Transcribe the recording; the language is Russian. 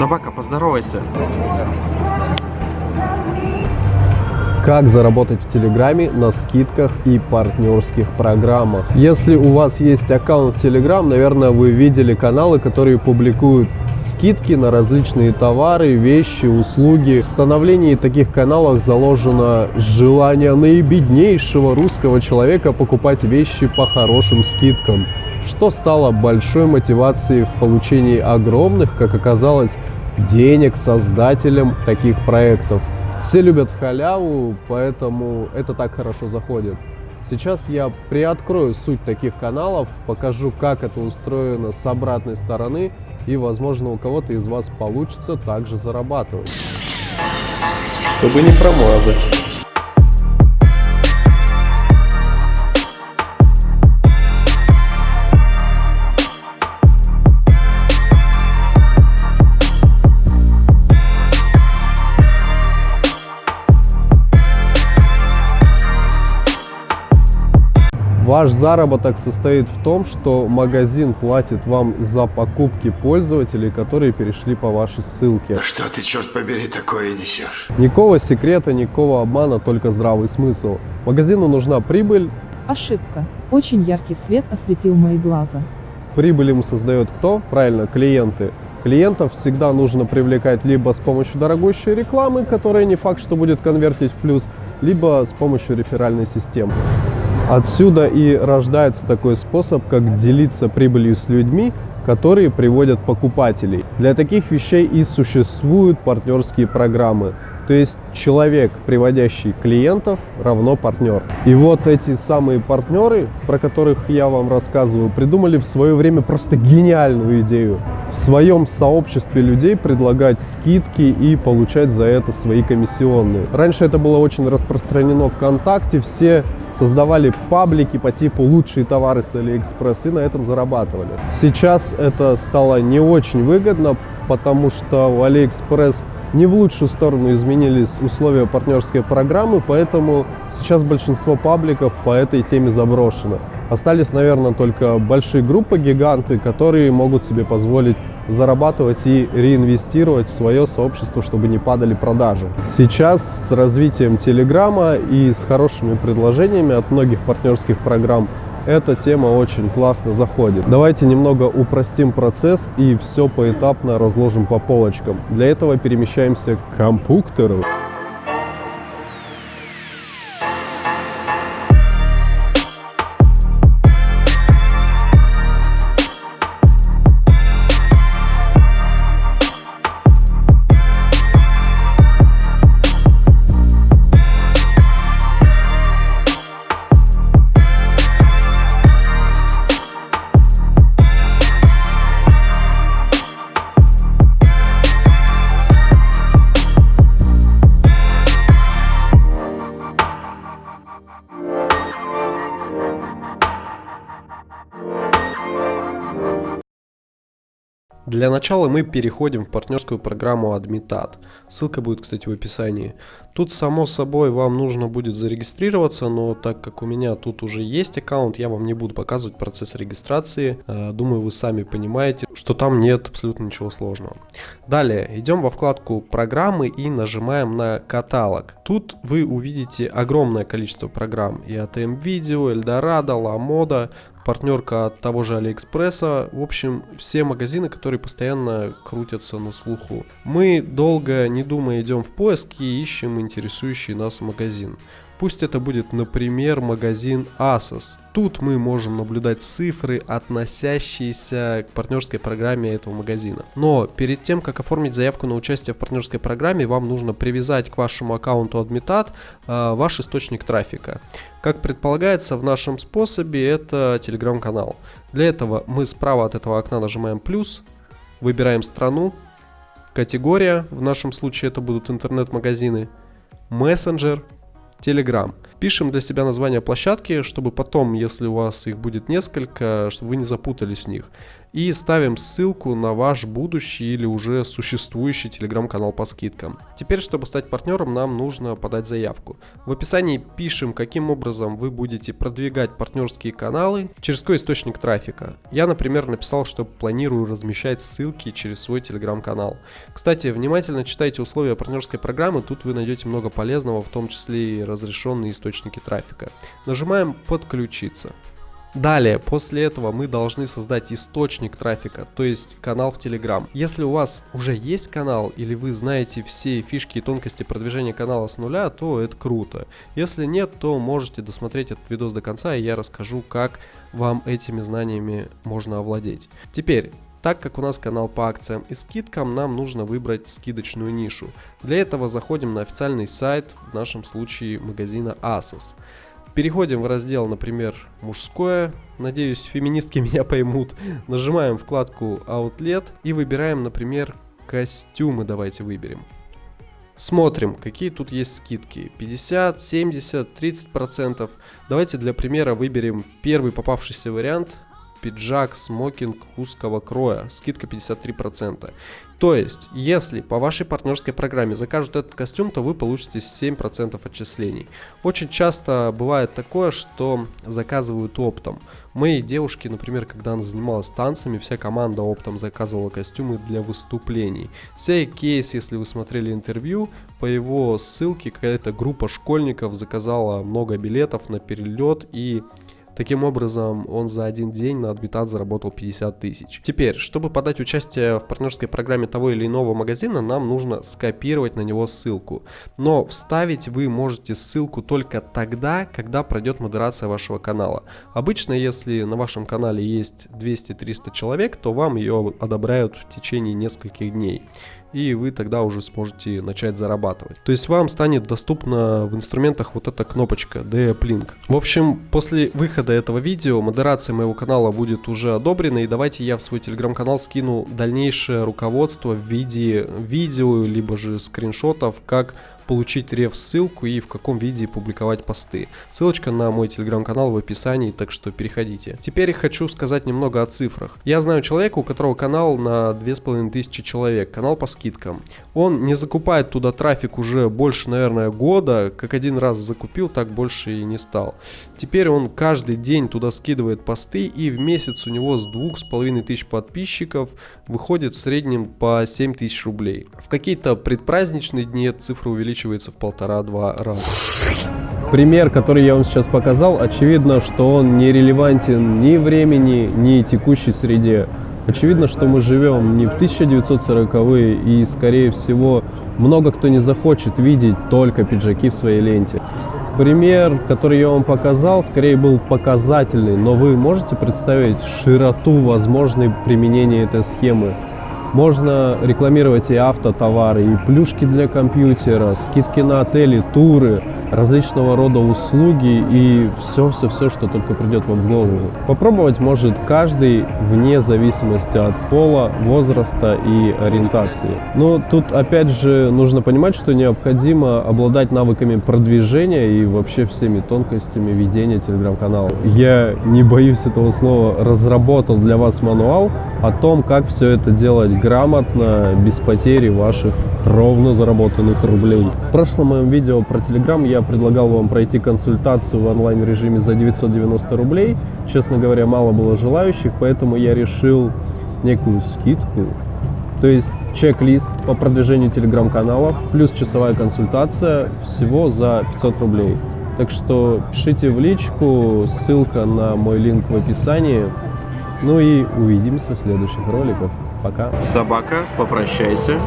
Собака, поздоровайся. Как заработать в Телеграме на скидках и партнерских программах. Если у вас есть аккаунт Telegram, наверное, вы видели каналы, которые публикуют скидки на различные товары, вещи, услуги. В становлении таких каналов заложено желание наибеднейшего русского человека покупать вещи по хорошим скидкам, что стало большой мотивацией в получении огромных, как оказалось, денег создателям таких проектов. Все любят халяву, поэтому это так хорошо заходит. Сейчас я приоткрою суть таких каналов, покажу, как это устроено с обратной стороны, и, возможно, у кого-то из вас получится также зарабатывать. Чтобы не промазать. Ваш заработок состоит в том, что магазин платит вам за покупки пользователей, которые перешли по вашей ссылке. Да что ты, черт побери, такое несешь? Никакого секрета, никакого обмана, только здравый смысл. Магазину нужна прибыль. Ошибка. Очень яркий свет ослепил мои глаза. Прибыль ему создает кто? Правильно, клиенты. Клиентов всегда нужно привлекать либо с помощью дорогущей рекламы, которая не факт, что будет конвертить в плюс, либо с помощью реферальной системы. Отсюда и рождается такой способ, как делиться прибылью с людьми, которые приводят покупателей. Для таких вещей и существуют партнерские программы. То есть человек, приводящий клиентов, равно партнер. И вот эти самые партнеры, про которых я вам рассказываю, придумали в свое время просто гениальную идею. В своем сообществе людей предлагать скидки и получать за это свои комиссионные. Раньше это было очень распространено ВКонтакте, все создавали паблики по типу «лучшие товары с Алиэкспресс» и на этом зарабатывали. Сейчас это стало не очень выгодно, потому что у Алиэкспресс не в лучшую сторону изменились условия партнерской программы, поэтому сейчас большинство пабликов по этой теме заброшено. Остались, наверное, только большие группы, гиганты, которые могут себе позволить зарабатывать и реинвестировать в свое сообщество, чтобы не падали продажи. Сейчас с развитием Телеграма и с хорошими предложениями от многих партнерских программ эта тема очень классно заходит. Давайте немного упростим процесс и все поэтапно разложим по полочкам. Для этого перемещаемся к компьютеру. Для начала мы переходим в партнерскую программу Admitat. Ссылка будет, кстати, в описании. Тут, само собой, вам нужно будет зарегистрироваться, но так как у меня тут уже есть аккаунт, я вам не буду показывать процесс регистрации. Э, думаю, вы сами понимаете, что там нет абсолютно ничего сложного. Далее, идем во вкладку «Программы» и нажимаем на «Каталог». Тут вы увидите огромное количество программ. И ATM Video, Eldorado, LaModa, партнерка от того же Алиэкспресса. В общем, все магазины, которые постоянно крутятся на слуху. Мы долго не думая идем в поиск и ищем интересующий нас магазин. Пусть это будет, например, магазин Asos. Тут мы можем наблюдать цифры, относящиеся к партнерской программе этого магазина. Но перед тем, как оформить заявку на участие в партнерской программе, вам нужно привязать к вашему аккаунту Admitat э, ваш источник трафика. Как предполагается в нашем способе, это телеграм-канал. Для этого мы справа от этого окна нажимаем плюс, выбираем страну, категория, в нашем случае это будут интернет-магазины, мессенджер, Telegram. Пишем для себя название площадки, чтобы потом, если у вас их будет несколько, чтобы вы не запутались в них. И ставим ссылку на ваш будущий или уже существующий телеграм-канал по скидкам. Теперь, чтобы стать партнером, нам нужно подать заявку. В описании пишем, каким образом вы будете продвигать партнерские каналы, через какой источник трафика. Я, например, написал, что планирую размещать ссылки через свой телеграм-канал. Кстати, внимательно читайте условия партнерской программы, тут вы найдете много полезного, в том числе и разрешенные источники трафика. Нажимаем «Подключиться». Далее, после этого мы должны создать источник трафика, то есть канал в Telegram. Если у вас уже есть канал или вы знаете все фишки и тонкости продвижения канала с нуля, то это круто. Если нет, то можете досмотреть этот видос до конца и я расскажу, как вам этими знаниями можно овладеть. Теперь, так как у нас канал по акциям и скидкам, нам нужно выбрать скидочную нишу. Для этого заходим на официальный сайт, в нашем случае магазина Asos. Переходим в раздел, например, мужское. Надеюсь, феминистки меня поймут. Нажимаем вкладку Outlet и выбираем, например, костюмы давайте выберем. Смотрим, какие тут есть скидки. 50, 70, 30 процентов. Давайте для примера выберем первый попавшийся вариант. Пиджак, смокинг узкого кроя. Скидка 53%. То есть, если по вашей партнерской программе закажут этот костюм, то вы получите 7% отчислений. Очень часто бывает такое, что заказывают оптом. Моей девушке, например, когда она занималась танцами, вся команда оптом заказывала костюмы для выступлений. Сей кейс, если вы смотрели интервью, по его ссылке какая-то группа школьников заказала много билетов на перелет и Таким образом, он за один день на Адбитат заработал 50 тысяч. Теперь, чтобы подать участие в партнерской программе того или иного магазина, нам нужно скопировать на него ссылку. Но вставить вы можете ссылку только тогда, когда пройдет модерация вашего канала. Обычно, если на вашем канале есть 200-300 человек, то вам ее одобряют в течение нескольких дней и вы тогда уже сможете начать зарабатывать. То есть вам станет доступна в инструментах вот эта кнопочка D-Uplink. В общем, после выхода этого видео модерация моего канала будет уже одобрена, и давайте я в свой телеграм-канал скину дальнейшее руководство в виде видео, либо же скриншотов, как получить реф-ссылку и в каком виде публиковать посты. Ссылочка на мой телеграм-канал в описании, так что переходите. Теперь хочу сказать немного о цифрах. Я знаю человека, у которого канал на 2500 человек, канал по скидкам. Он не закупает туда трафик уже больше, наверное, года, как один раз закупил, так больше и не стал. Теперь он каждый день туда скидывает посты и в месяц у него с 2500 подписчиков выходит в среднем по 7000 рублей. В какие-то предпраздничные дни эта цифра увеличивается увеличивается в полтора-два раза. Пример, который я вам сейчас показал, очевидно, что он не релевантен ни времени, ни текущей среде. Очевидно, что мы живем не в 1940-е и, скорее всего, много кто не захочет видеть только пиджаки в своей ленте. Пример, который я вам показал, скорее был показательный, но вы можете представить широту возможной применения этой схемы. Можно рекламировать и автотовары, и плюшки для компьютера, скидки на отели, туры, различного рода услуги и все-все-все, что только придет вам в голову. Попробовать может каждый вне зависимости от пола, возраста и ориентации. Но тут опять же нужно понимать, что необходимо обладать навыками продвижения и вообще всеми тонкостями ведения телеграм-канала. Я не боюсь этого слова, разработал для вас мануал о том, как все это делать грамотно, без потери ваших ровно заработанных рублей. В прошлом моем видео про Telegram я предлагал вам пройти консультацию в онлайн-режиме за 990 рублей. Честно говоря, мало было желающих, поэтому я решил некую скидку. То есть чек-лист по продвижению телеграм-каналов плюс часовая консультация всего за 500 рублей. Так что пишите в личку, ссылка на мой линк в описании. Ну и увидимся в следующих роликах. Пока. Собака, попрощайся.